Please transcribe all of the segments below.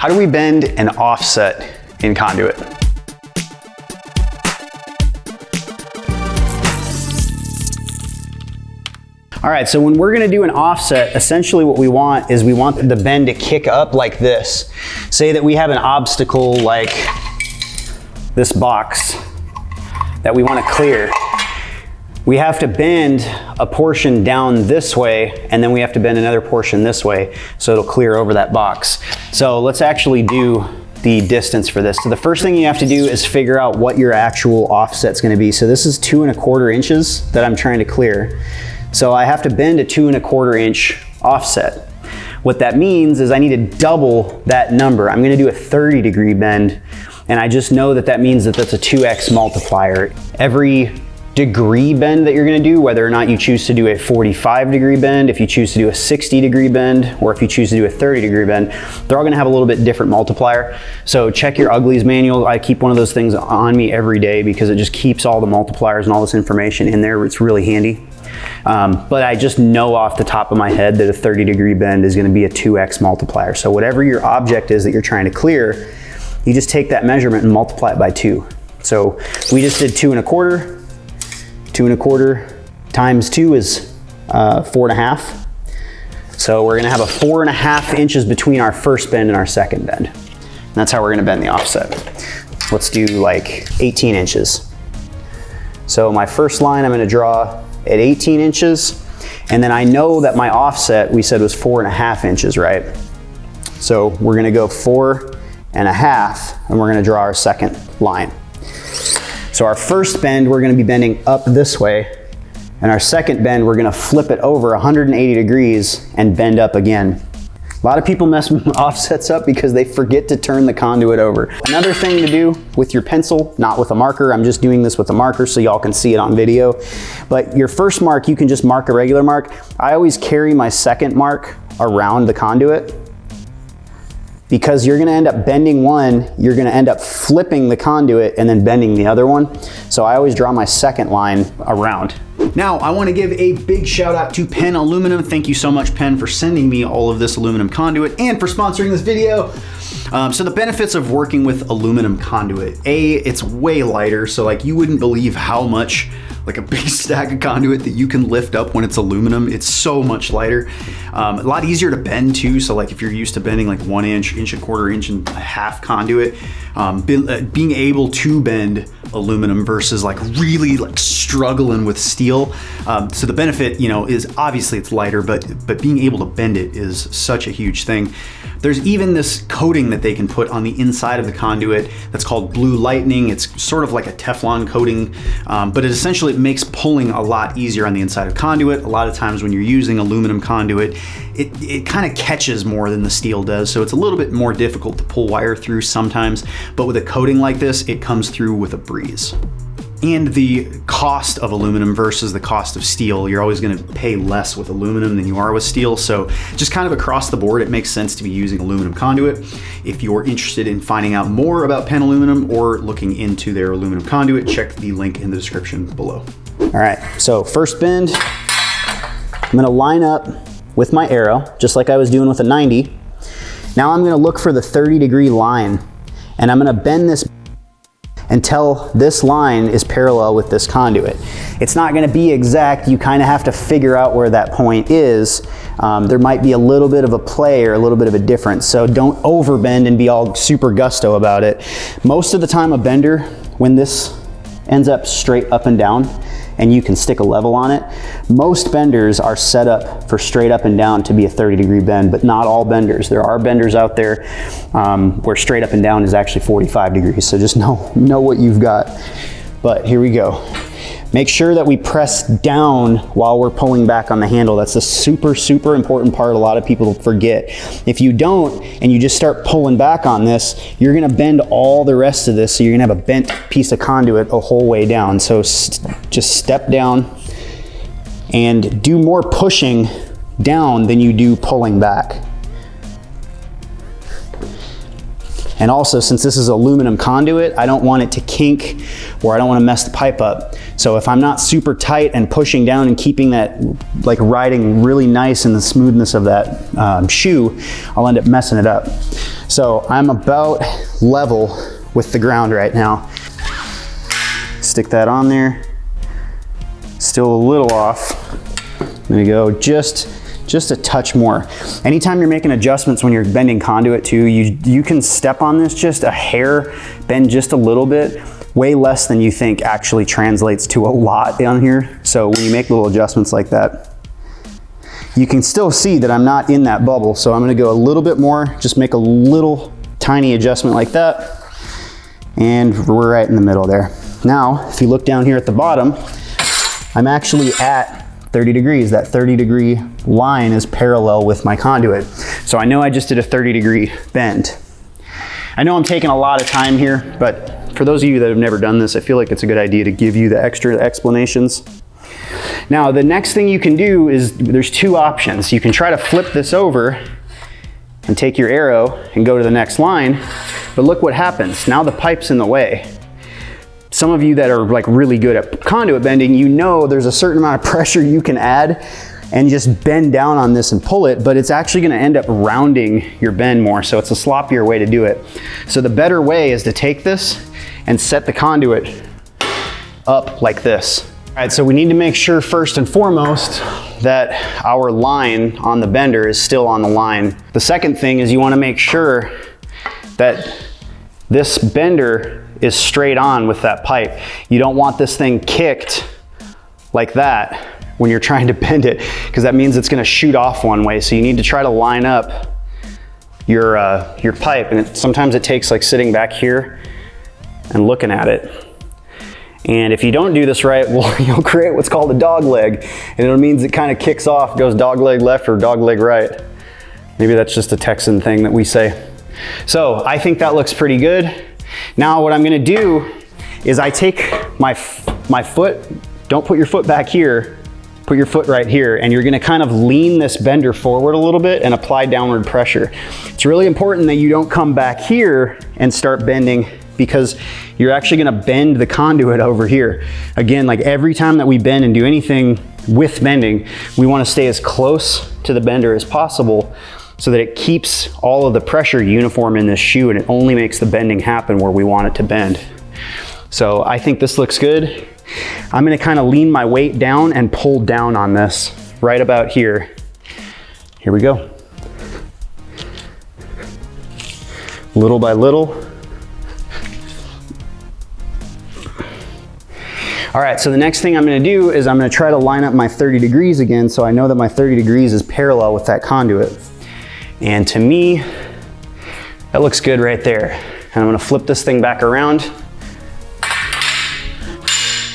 How do we bend an offset in conduit? All right, so when we're gonna do an offset, essentially what we want is we want the bend to kick up like this. Say that we have an obstacle like this box that we wanna clear. We have to bend a portion down this way, and then we have to bend another portion this way, so it'll clear over that box. So let's actually do the distance for this. So the first thing you have to do is figure out what your actual offset's gonna be. So this is two and a quarter inches that I'm trying to clear. So I have to bend a two and a quarter inch offset. What that means is I need to double that number. I'm gonna do a 30 degree bend and I just know that that means that that's a 2x multiplier. Every degree bend that you're gonna do, whether or not you choose to do a 45 degree bend, if you choose to do a 60 degree bend, or if you choose to do a 30 degree bend, they're all gonna have a little bit different multiplier. So check your Ugly's manual. I keep one of those things on me every day because it just keeps all the multipliers and all this information in there. It's really handy. Um, but I just know off the top of my head that a 30 degree bend is gonna be a 2x multiplier. So whatever your object is that you're trying to clear, you just take that measurement and multiply it by two. So we just did two and a quarter, two and a quarter times two is uh, four and a half. So we're gonna have a four and a half inches between our first bend and our second bend. And that's how we're gonna bend the offset. Let's do like 18 inches. So my first line I'm gonna draw at 18 inches. And then I know that my offset, we said was four and a half inches, right? So we're gonna go four and a half, and we're gonna draw our second line. So our first bend, we're gonna be bending up this way, and our second bend, we're gonna flip it over 180 degrees and bend up again. A lot of people mess offsets up because they forget to turn the conduit over. Another thing to do with your pencil, not with a marker, I'm just doing this with a marker so y'all can see it on video, but your first mark, you can just mark a regular mark. I always carry my second mark around the conduit because you're gonna end up bending one, you're gonna end up flipping the conduit and then bending the other one. So I always draw my second line around. Now, I wanna give a big shout out to Penn Aluminum. Thank you so much, Penn, for sending me all of this aluminum conduit and for sponsoring this video. Um, so the benefits of working with aluminum conduit. A, it's way lighter, so like you wouldn't believe how much like a big stack of conduit that you can lift up when it's aluminum. It's so much lighter. Um, a lot easier to bend too. So like if you're used to bending like one inch, inch and a quarter, inch and a half conduit, um, be, uh, being able to bend aluminum versus like really like struggling with steel. Um, so the benefit, you know, is obviously it's lighter, but but being able to bend it is such a huge thing. There's even this coating that they can put on the inside of the conduit that's called blue lightning. It's sort of like a Teflon coating, um, but it essentially it makes pulling a lot easier on the inside of conduit. A lot of times when you're using aluminum conduit, it, it kind of catches more than the steel does. So it's a little bit more difficult to pull wire through sometimes, but with a coating like this, it comes through with a breeze and the cost of aluminum versus the cost of steel. You're always gonna pay less with aluminum than you are with steel. So just kind of across the board, it makes sense to be using aluminum conduit. If you're interested in finding out more about Penn Aluminum or looking into their aluminum conduit, check the link in the description below. All right, so first bend, I'm gonna line up with my arrow, just like I was doing with a 90. Now I'm gonna look for the 30 degree line and I'm gonna bend this until this line is parallel with this conduit. It's not gonna be exact, you kind of have to figure out where that point is. Um, there might be a little bit of a play or a little bit of a difference, so don't overbend and be all super gusto about it. Most of the time a bender, when this ends up straight up and down, and you can stick a level on it. Most benders are set up for straight up and down to be a 30 degree bend, but not all benders. There are benders out there um, where straight up and down is actually 45 degrees. So just know, know what you've got. But here we go. Make sure that we press down while we're pulling back on the handle. That's a super, super important part a lot of people forget. If you don't, and you just start pulling back on this, you're gonna bend all the rest of this, so you're gonna have a bent piece of conduit a whole way down. So just step down and do more pushing down than you do pulling back. And also, since this is aluminum conduit, I don't want it to kink or I don't want to mess the pipe up. So if I'm not super tight and pushing down and keeping that like riding really nice in the smoothness of that um, shoe, I'll end up messing it up. So I'm about level with the ground right now. Stick that on there. Still a little off. There we go, just, just a touch more. Anytime you're making adjustments when you're bending conduit too, you, you can step on this just a hair, bend just a little bit, way less than you think actually translates to a lot down here. So when you make little adjustments like that, you can still see that I'm not in that bubble. So I'm gonna go a little bit more, just make a little tiny adjustment like that. And we're right in the middle there. Now, if you look down here at the bottom, I'm actually at 30 degrees. That 30 degree line is parallel with my conduit. So I know I just did a 30 degree bend. I know I'm taking a lot of time here, but for those of you that have never done this, I feel like it's a good idea to give you the extra explanations. Now, the next thing you can do is there's two options. You can try to flip this over and take your arrow and go to the next line, but look what happens. Now the pipe's in the way some of you that are like really good at conduit bending, you know there's a certain amount of pressure you can add and just bend down on this and pull it, but it's actually gonna end up rounding your bend more. So it's a sloppier way to do it. So the better way is to take this and set the conduit up like this. All right, so we need to make sure first and foremost that our line on the bender is still on the line. The second thing is you wanna make sure that this bender is straight on with that pipe. You don't want this thing kicked like that when you're trying to bend it because that means it's gonna shoot off one way. So you need to try to line up your, uh, your pipe. And it, sometimes it takes like sitting back here and looking at it. And if you don't do this right, well, you'll create what's called a dog leg. And it means it kind of kicks off, goes dog leg left or dog leg right. Maybe that's just a Texan thing that we say. So I think that looks pretty good. Now what I'm gonna do is I take my, my foot, don't put your foot back here, put your foot right here, and you're gonna kind of lean this bender forward a little bit and apply downward pressure. It's really important that you don't come back here and start bending because you're actually gonna bend the conduit over here. Again, like every time that we bend and do anything with bending, we wanna stay as close to the bender as possible so that it keeps all of the pressure uniform in this shoe and it only makes the bending happen where we want it to bend. So I think this looks good. I'm gonna kind of lean my weight down and pull down on this right about here. Here we go. Little by little. All right, so the next thing I'm gonna do is I'm gonna try to line up my 30 degrees again so I know that my 30 degrees is parallel with that conduit. And to me, that looks good right there. And I'm gonna flip this thing back around,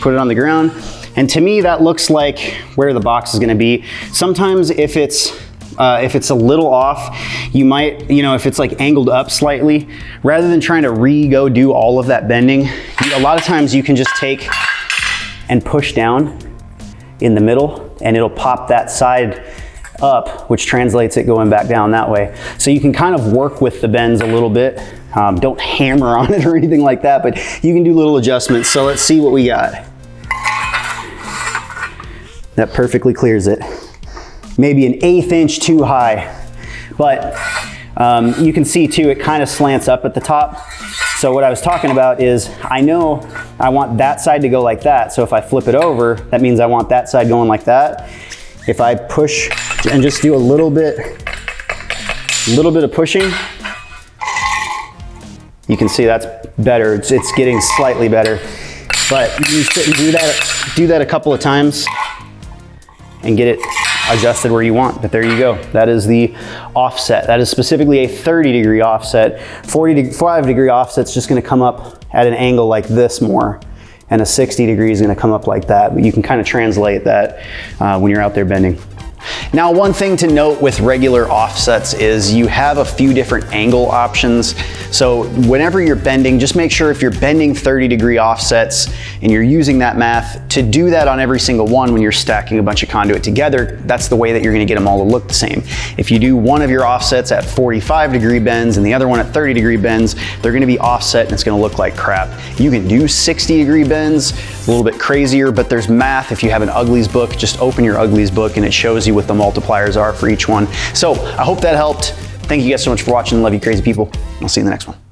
put it on the ground. And to me, that looks like where the box is gonna be. Sometimes if it's uh, if it's a little off, you might, you know, if it's like angled up slightly, rather than trying to re-go do all of that bending, a lot of times you can just take and push down in the middle and it'll pop that side up, which translates it going back down that way. So you can kind of work with the bends a little bit. Um, don't hammer on it or anything like that, but you can do little adjustments. So let's see what we got. That perfectly clears it. Maybe an eighth inch too high, but um, you can see too, it kind of slants up at the top. So what I was talking about is I know I want that side to go like that. So if I flip it over, that means I want that side going like that. If I push and just do a little bit, a little bit of pushing, you can see that's better. It's, it's getting slightly better. But you sit and do that, do that a couple of times and get it adjusted where you want. But there you go. That is the offset. That is specifically a 30 degree offset. 45 degree offset is just gonna come up at an angle like this more and a 60 degree is gonna come up like that. But you can kind of translate that uh, when you're out there bending. Now, one thing to note with regular offsets is you have a few different angle options. So whenever you're bending, just make sure if you're bending 30 degree offsets and you're using that math, to do that on every single one when you're stacking a bunch of conduit together, that's the way that you're gonna get them all to look the same. If you do one of your offsets at 45 degree bends and the other one at 30 degree bends, they're gonna be offset and it's gonna look like crap. You can do 60 degree bends, a little bit crazier, but there's math. If you have an Ugly's book, just open your Ugly's book and it shows you what the multipliers are for each one. So I hope that helped. Thank you guys so much for watching. Love you crazy people. I'll see you in the next one.